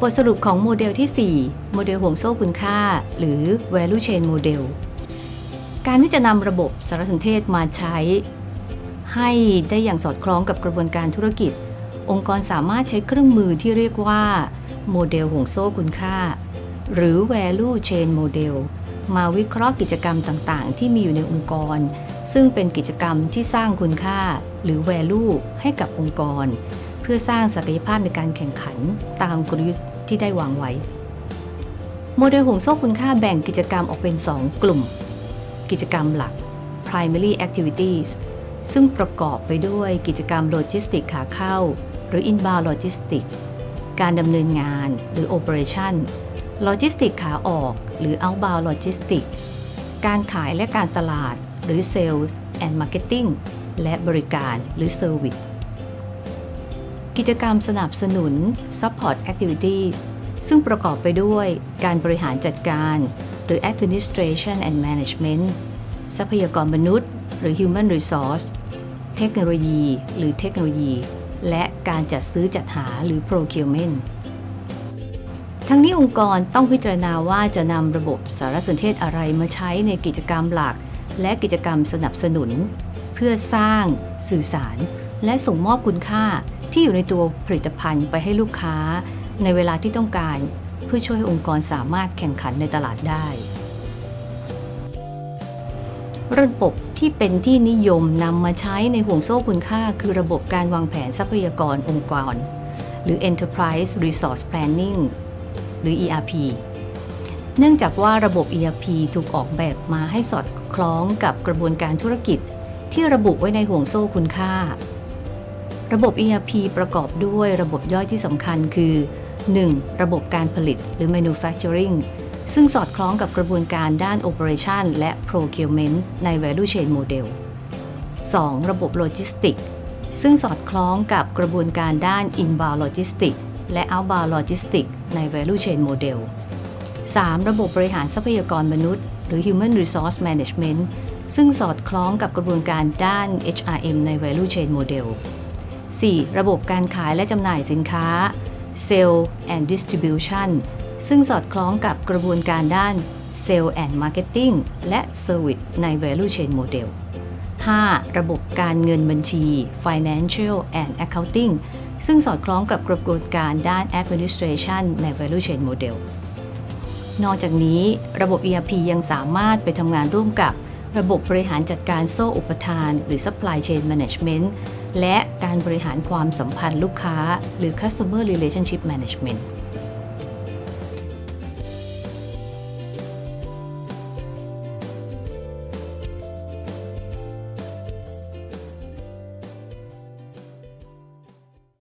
บทสรุปของโมเดลที่ 4 โมเดลห่วงโซ่คุณค่า หรือ value chain model การที่จะนำระบบสารสนเทศมาใช้ ให้ได้อย่างสอดคล้องกับกระบวนการธุรกิจ องค์กรสามารถใช้เครื่องมือที่เรียกว่าโมเดลห่วงโซ่คุณค่า หรือ value chain model มาวิเคราะห์กิจกรรมต่างๆ ที่มีอยู่ในองค์กร ซึ่งเป็นกิจกรรมที่สร้างคุณค่า หรือ value ให้กับองค์กร เพื่อสร้างศักยภาพในการแข่งขันตามกลยุทธ์ที่ได้วางไว้ โมเดลห่วงโซ่คุณค่าแบ่งกิจกรรมออกเป็น 2 กลุ่ม กิจกรรมหลัก primary activities ซึ่งประกอบไปด้วยกิจกรรมโลจิสติกขาเข้า หรือ inbound logistics การดำเนินงานหรือ operation โลจิสติกขาออกหรือ outbound logistics การขายและการตลาดหรือ sales and marketing และบริการหรือ service กิจกรรมสนับสนุน support activities ซึ่งประกอบไปด้วยการบริหารจัดการ หรือ administration and management ทรัพยากรมนุษย์ หรือ human resource เทคโนโลยี หรือเทคโนโลยี และการจัดซื้อจัดหาหรือ procurement ทั้งนี้องค์กรต้องพิจารณาว่าจะนำระบบสารสนเทศอะไรมาใช้ในกิจกรรมหลัก และกิจกรรมสนับสนุน เพื่อสร้าง สื่อสาร และส่งมอบคุณค่า ที่อยู่ในตัวผลิตภัณฑ์ไปให้ลูกค้า ในเวลาที่ต้องการเพื่อช่วยให้องค์กรสามารถแข่งขันในตลาดได้ระบบที่เป็นที่นิยมนำมาใช้ในห่วงโซ่คุณค่า คือระบบการวางแผนทรัพยากรองค์กร หรือ Enterprise Resource Planning หรือ ERP เนื่องจากว่าระบบ ERP ถูกออกแบบมาให้สอดคล้องกับกระบวนการธุรกิจ ที่ระบุไว้ในห่วงโซ่คุณค่า ระบบ ERP ประกอบด้วยระบบย่อยที่สำคัญคือ 1. ระบบการผลิตหรือ manufacturing ซึ่งสอดคล้องกับกระบวนการด้าน operation และ procurement ใน value chain model 2. ระบบโลจิสติกซึ่งสอดคล้องกับกระบวนการด้าน inbound logistics และ outbound logistics ใน value chain model 3. ระบบบริหารทรัพยากรมนุษย์ หรือ human resource management ซึ่งสอดคล้องกับกระบวนการด้าน HRM ใน value chain model 4. ระบบการขายและจำหน่ายสินค้า Sale and Distribution ซึ่งสอดคล้องกับกระบวนการด้าน Sale and Marketing และ Service ใน Value Chain Model 5. ระบบการเงินบัญชี Financial and Accounting ซึ่งสอดคล้องกับกระบวนการด้าน Administration ใน Value Chain Model นอกจากนี้ระบบ ERP ยังสามารถไปทำงานร่วมกับ ระบบบริหารจัดการโซ่อุปทาน หรือ Supply Chain Management และการบริหารความสัมพันธ์ลูกค้าหรือ Customer Relationship Management